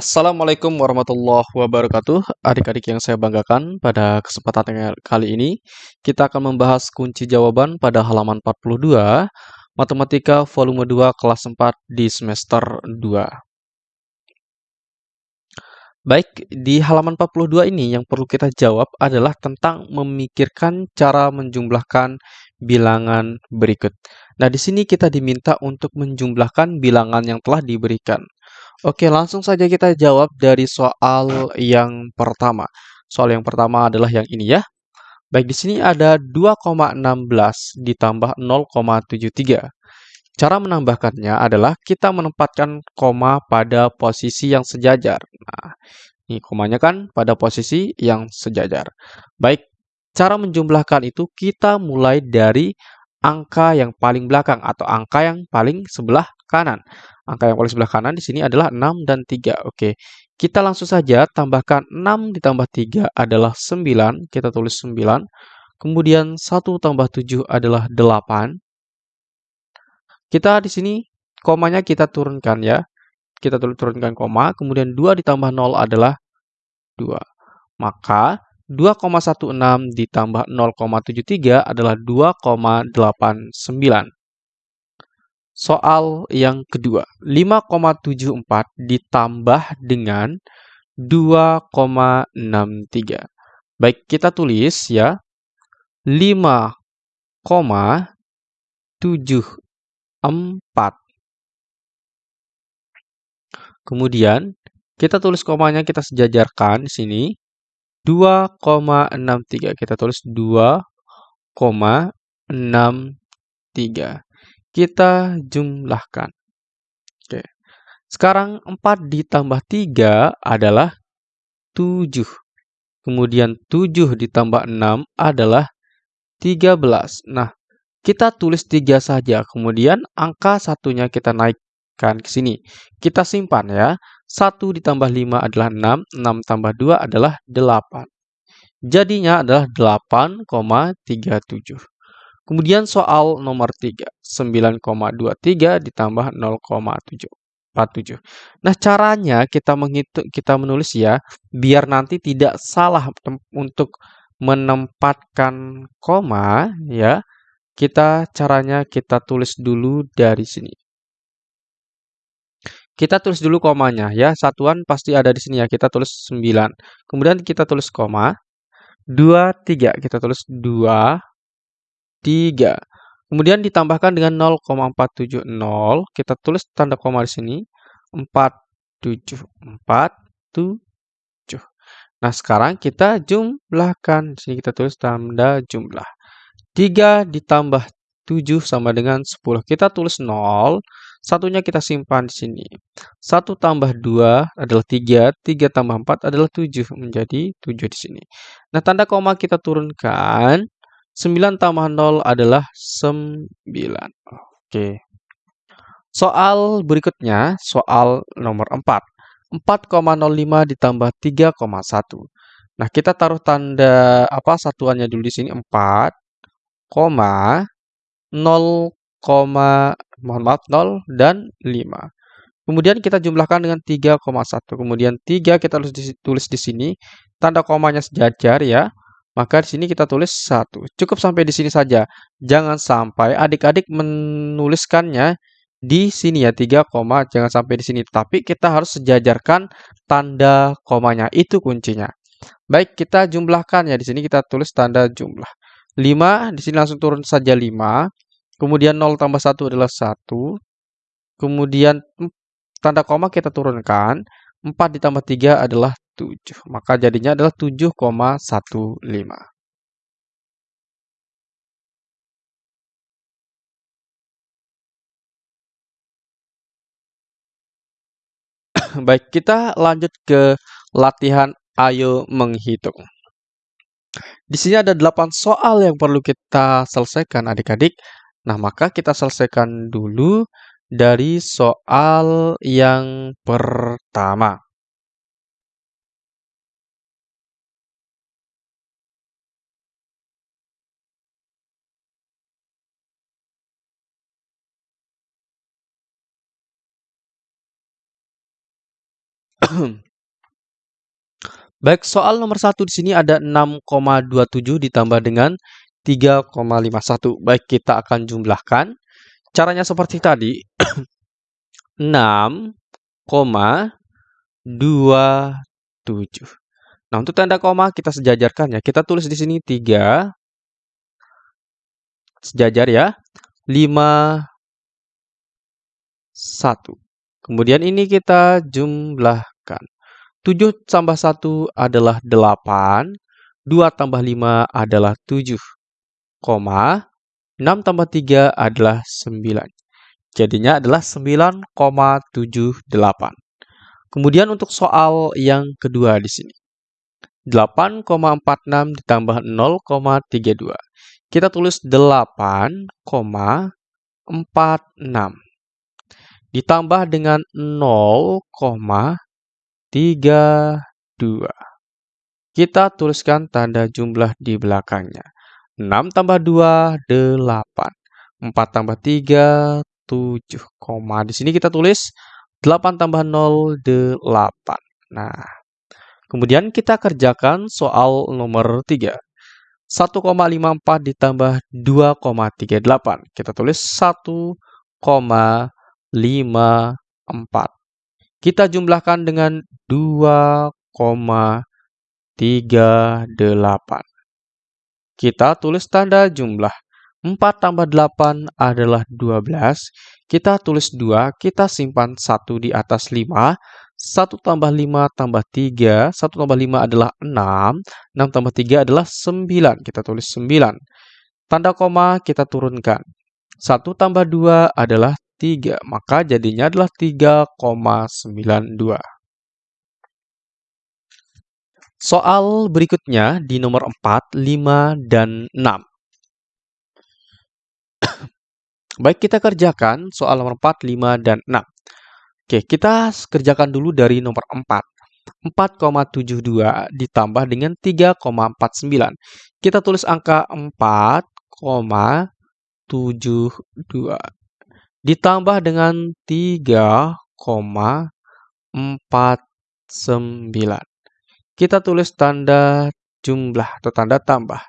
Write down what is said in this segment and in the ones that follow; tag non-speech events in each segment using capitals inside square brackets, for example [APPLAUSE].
Assalamualaikum warahmatullahi wabarakatuh. Adik-adik yang saya banggakan, pada kesempatan kali ini kita akan membahas kunci jawaban pada halaman 42 Matematika volume 2 kelas 4 di semester 2. Baik, di halaman 42 ini yang perlu kita jawab adalah tentang memikirkan cara menjumlahkan bilangan berikut. Nah, di sini kita diminta untuk menjumlahkan bilangan yang telah diberikan. Oke, langsung saja kita jawab dari soal yang pertama. Soal yang pertama adalah yang ini ya. Baik, di sini ada 2,16 ditambah 0,73. Cara menambahkannya adalah kita menempatkan koma pada posisi yang sejajar. Nah, ini komanya kan pada posisi yang sejajar. Baik, cara menjumlahkan itu kita mulai dari angka yang paling belakang atau angka yang paling sebelah kanan. Angka yang paling sebelah kanan di sini adalah 6 dan 3. Oke, kita langsung saja tambahkan 6 ditambah 3 adalah 9. Kita tulis 9. Kemudian 1 tambah 7 adalah 8. Kita di sini komanya kita turunkan ya. Kita turunkan koma. Kemudian 2 ditambah 0 adalah 2. Maka 2,16 ditambah 0,73 adalah 2,89. Soal yang kedua, 5,74 ditambah dengan 2,63. Baik, kita tulis ya. 5,74. Kemudian, kita tulis komanya, kita sejajarkan di sini. 2,63. Kita tulis 2,63 kita jumlahkan. Oke. Sekarang 4 ditambah 3 adalah 7. Kemudian 7 ditambah 6 adalah 13. Nah, kita tulis 3 saja. Kemudian angka satunya kita naikkan ke sini. Kita simpan ya. 1 ditambah 5 adalah 6. 6 tambah 2 adalah 8. Jadinya adalah 8,37. Kemudian soal nomor 3, 9,23 ditambah 0,747. Nah, caranya kita menghitung kita menulis ya, biar nanti tidak salah untuk menempatkan koma ya. Kita caranya kita tulis dulu dari sini. Kita tulis dulu komanya ya. Satuan pasti ada di sini ya. Kita tulis 9. Kemudian kita tulis koma. 2 3 kita tulis 2 3. Kemudian ditambahkan dengan 0,470, kita tulis tanda koma di sini, 47, 47. Nah, sekarang kita jumlahkan. Di sini kita tulis tanda jumlah. 3 ditambah 7 sama dengan 10. Kita tulis 0, satunya kita simpan di sini. 1 tambah 2 adalah 3, 3 tambah 4 adalah 7, menjadi 7 di sini. Nah, tanda koma kita turunkan. 9 tambah 0 adalah 9. Oke. Soal berikutnya, soal nomor 4. 4,05 ditambah 3,1. Nah, kita taruh tanda apa satuannya dulu di sini 4, 0, 0, mohon maaf 0 dan 5. Kemudian kita jumlahkan dengan 3,1. Kemudian 3 kita tulis di sini. Tanda komanya sejajar ya. Maka di sini kita tulis 1. Cukup sampai di sini saja. Jangan sampai adik-adik menuliskannya di sini ya 3 koma. Jangan sampai di sini. Tapi kita harus sejajarkan tanda komanya. Itu kuncinya. Baik kita jumlahkan ya. Di sini kita tulis tanda jumlah. 5 di sini langsung turun saja 5 kemudian 0 tambah 1 adalah 1 kemudian tanda koma kita turunkan. 4 ditambah 3 adalah 7. Maka jadinya adalah 7,15. [CLEARS THROAT] Baik, kita lanjut ke latihan ayo menghitung. Di sini ada 8 soal yang perlu kita selesaikan adik-adik. Nah, maka kita selesaikan dulu dari soal yang pertama. [COUGHS] Baik, soal nomor satu di sini ada 6,27 ditambah dengan 3,51. Baik, kita akan jumlahkan. Caranya seperti tadi. [COUGHS] 6,27. Nah, untuk tanda koma kita sejajarkan ya. Kita tulis di sini 3 sejajar ya. 5 1. Kemudian ini kita jumlahkan. 7 tambah 1 adalah 8. 2 tambah 5 adalah 7. Koma. 6 tambah 3 adalah 9. Jadinya adalah 9,78. Kemudian untuk soal yang kedua di sini. 8,46 ditambah 0,32. Kita tulis 8,46 ditambah dengan 0,32. Kita tuliskan tanda jumlah di belakangnya. 6 tambah 2, 8. 4 tambah 3, 7. Koma. Di sini kita tulis 8 tambah 0, 8. Nah, kemudian kita kerjakan soal nomor 3. 1,54 ditambah 2,38. Kita tulis 1,54. 5, 4. Kita jumlahkan dengan 2,38. Kita tulis tanda jumlah. 4 tambah 8 adalah 12. Kita tulis 2, kita simpan 1 di atas 5. 1 tambah 5 tambah 3. 1 tambah 5 adalah 6. 6 tambah 3 adalah 9. Kita tulis 9. Tanda koma kita turunkan. 1 tambah 2 adalah 3, maka jadinya adalah 3,92. Soal berikutnya di nomor 4, 5, dan 6. [COUGHS] Baik, kita kerjakan soal nomor 4, 5, dan 6. Oke, kita kerjakan dulu dari nomor 4. 4,72 ditambah dengan 3,49. Kita tulis angka 4,72 ditambah dengan 3,49. Kita tulis tanda jumlah atau tanda tambah.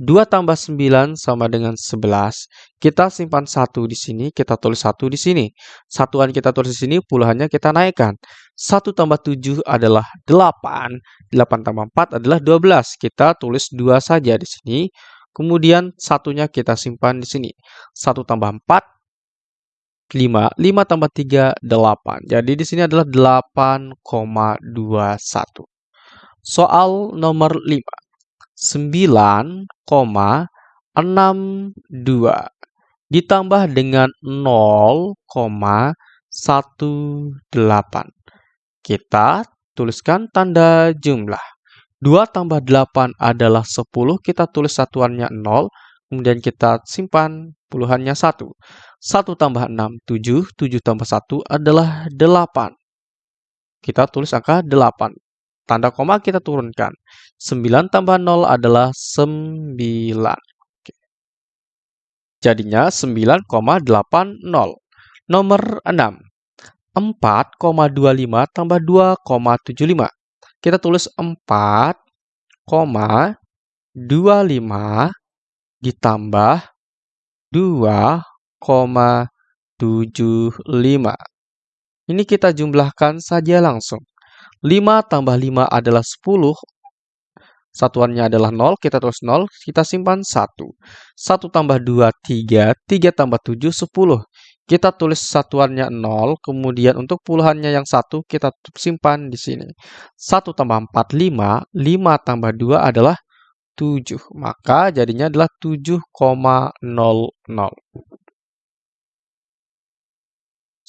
2 tambah 9 sama dengan 11. Kita simpan 1 di sini, kita tulis 1 di sini. Satuan kita tulis di sini, puluhannya kita naikkan. 1 tambah 7 adalah 8. 8 tambah 4 adalah 12. Kita tulis 2 saja di sini. Kemudian satunya kita simpan di sini. 1 tambah 4 5. 5 tambah 3, 8. Jadi di sini adalah 8,21. Soal nomor 5. 9,62 ditambah dengan 0,18. Kita tuliskan tanda jumlah. 2 tambah 8 adalah 10, kita tulis satuannya 0, kemudian kita simpan puluhannya 1. 1 tambah 6, 7. 7 tambah 1 adalah 8. Kita tulis angka 8. Tanda koma kita turunkan. 9 tambah 0 adalah 9. Jadinya 9,80. Nomor 6. 4,25 tambah 2,75. Kita tulis 4,25 ditambah 2 0,75. Ini kita jumlahkan saja langsung. 5 tambah 5 adalah 10. Satuannya adalah 0, kita tulis 0, kita simpan 1. 1 tambah 2, 3. 3 tambah 7, 10. Kita tulis satuannya 0, kemudian untuk puluhannya yang 1 kita simpan di sini. 1 tambah 4, 5. 5 tambah 2 adalah 7. Maka jadinya adalah 7,00.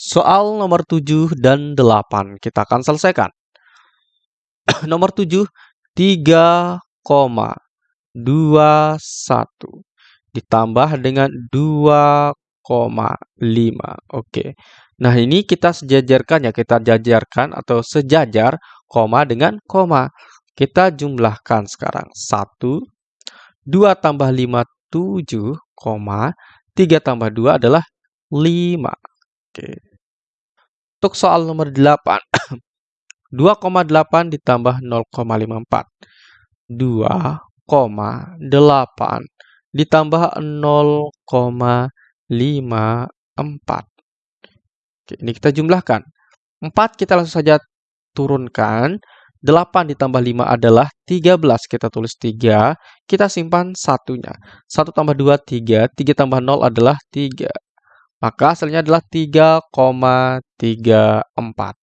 Soal nomor 7 dan 8 kita akan selesaikan. [COUGHS] nomor 7, 3,21 ditambah dengan 2,5. Oke. Nah, ini kita sejajarkan ya, kita jajarkan atau sejajar koma dengan koma. Kita jumlahkan sekarang. 1, 2 tambah 5, 7, koma, 3 tambah 2 adalah 5. Oke. Untuk soal nomor 8. 2,8 [COUGHS] ditambah 0,54. 2,8 ditambah 0,54. Oke, ini kita jumlahkan. 4 kita langsung saja turunkan. 8 ditambah 5 adalah 13. Kita tulis 3. Kita simpan satunya. 1 tambah 2, 3. 3 tambah 0 adalah 3. Maka hasilnya adalah 3,34.